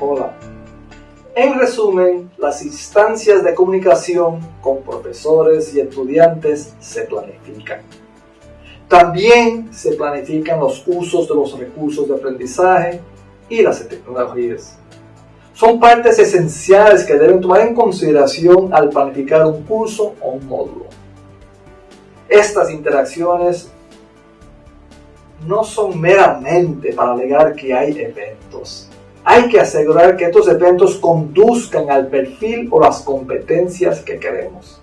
Hola. En resumen, las instancias de comunicación con profesores y estudiantes se planifican. También se planifican los usos de los recursos de aprendizaje y las tecnologías. Son partes esenciales que deben tomar en consideración al planificar un curso o un módulo. Estas interacciones no son meramente para alegar que hay eventos. Hay que asegurar que estos eventos conduzcan al perfil o las competencias que queremos.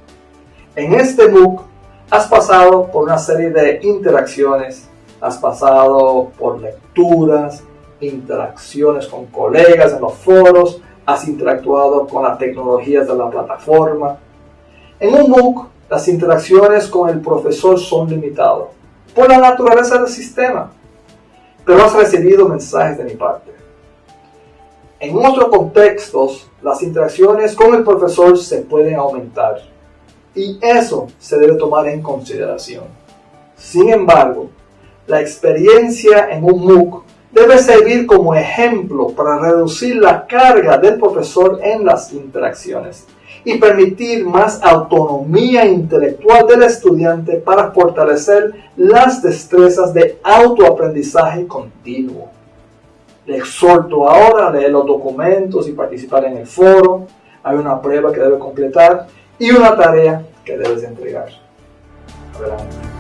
En este MOOC has pasado por una serie de interacciones, has pasado por lecturas, interacciones con colegas en los foros, has interactuado con las tecnologías de la plataforma. En un MOOC, las interacciones con el profesor son limitadas por la naturaleza del sistema, pero has recibido mensajes de mi parte. En otros contextos, las interacciones con el profesor se pueden aumentar y eso se debe tomar en consideración. Sin embargo, la experiencia en un MOOC debe servir como ejemplo para reducir la carga del profesor en las interacciones y permitir más autonomía intelectual del estudiante para fortalecer las destrezas de autoaprendizaje continuo. Le exhorto ahora a leer los documentos y participar en el foro. Hay una prueba que debe completar y una tarea que debes entregar. Adelante.